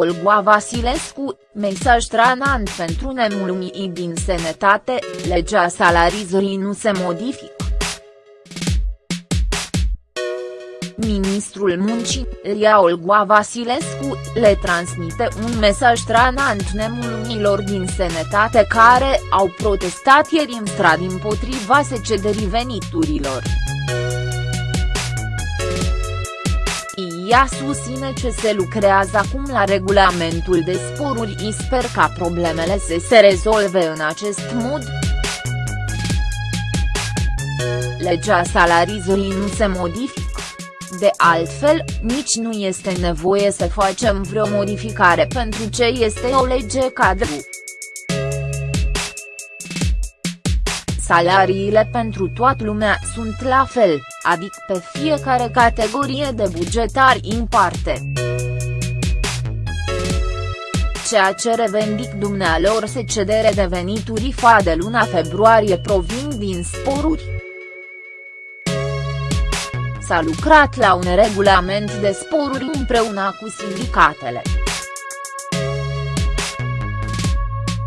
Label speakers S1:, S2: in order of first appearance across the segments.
S1: Olga Vasilescu, mesaj tranant pentru nemulumii din sănătate, legea salarizării nu se modifică. Ministrul Muncii, Ria Olga Vasilescu, le transmite un mesaj tranant nemulumilor din sănătate care au protestat ieri în stradă împotriva secederii veniturilor. Ea susține că se lucrează acum la regulamentul de sporuri și sper ca problemele să se rezolve în acest mod. Legea salarizării nu se modifică. De altfel, nici nu este nevoie să facem vreo modificare pentru ce este o lege cadru. Salariile pentru toată lumea sunt la fel, adică pe fiecare categorie de bugetari în parte. Ceea ce revendic dumnealor se cedere de venituri fa de luna februarie provin din sporuri. S-a lucrat la un regulament de sporuri împreună cu sindicatele.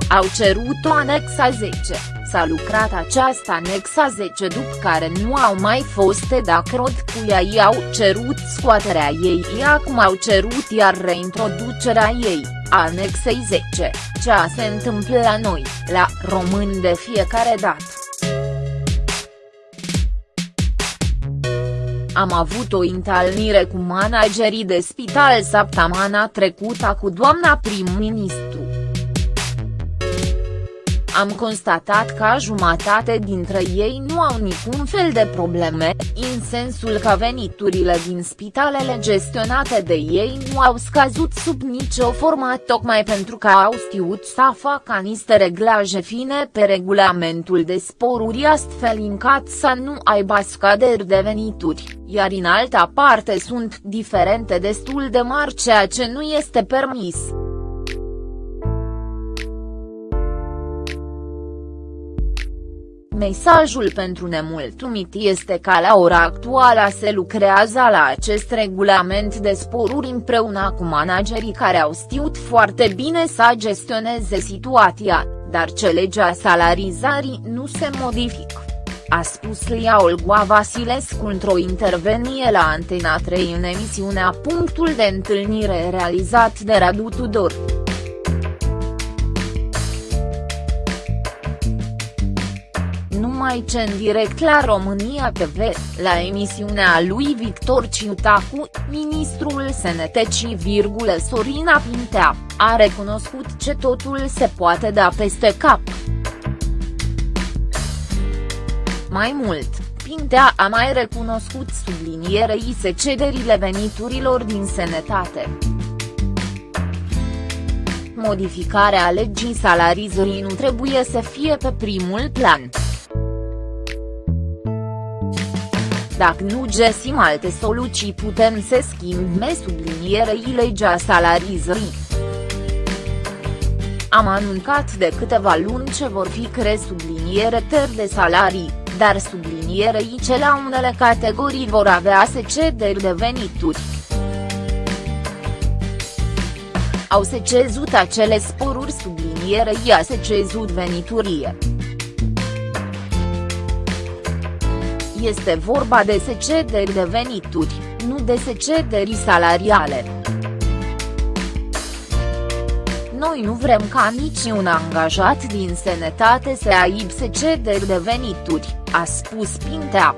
S1: Au cerut o anexa 10 s-a lucrat această anexa 10 după care nu au mai fost de acord cu ea. Ei au cerut scoaterea ei. Ei acum au cerut iar reintroducerea ei, anexei 10, ceea se întâmplă la noi, la români de fiecare dată. Am avut o întâlnire cu managerii de spital săptămâna trecută cu doamna prim-ministru am constatat că jumătate dintre ei nu au niciun fel de probleme, în sensul că veniturile din spitalele gestionate de ei nu au scăzut sub nicio formă tocmai pentru că au știut să facă niște reglaje fine pe regulamentul de sporuri astfel încât să nu aibă scăderi de venituri, iar în alta parte sunt diferente destul de mari ceea ce nu este permis. Mesajul pentru nemulțumit este că la ora actuală se lucrează la acest regulament de sporuri împreună cu managerii care au știut foarte bine să gestioneze situația, dar ce legea salarizării nu se modifică. A spus Lia Olga Vasilescu într-o intervenie la Antena 3 în emisiunea Punctul de întâlnire realizat de Radu Tudor. Numai ce în direct la România TV, la emisiunea lui Victor Ciutacu, ministrul SNTC, Sorina Pintea, a recunoscut ce totul se poate da peste cap. Mai mult, Pintea a mai recunoscut sublinierei se cederile veniturilor din sănătate. Modificarea legii salarizării nu trebuie să fie pe primul plan. Dacă nu găsim alte soluții putem să schimbe sublinierei legea salarizării. Am anuncat de câteva luni ce vor fi cre subliniere ter de salarii, dar sublinierei ce la unele categorii vor avea secederi de venituri. Au secezut acele sporuri sublinierei a secezut veniturie. Este vorba de secederi de venituri, nu de secederi salariale. Noi nu vrem ca niciun angajat din sănătate să aibă secederi de venituri, a spus Pintea.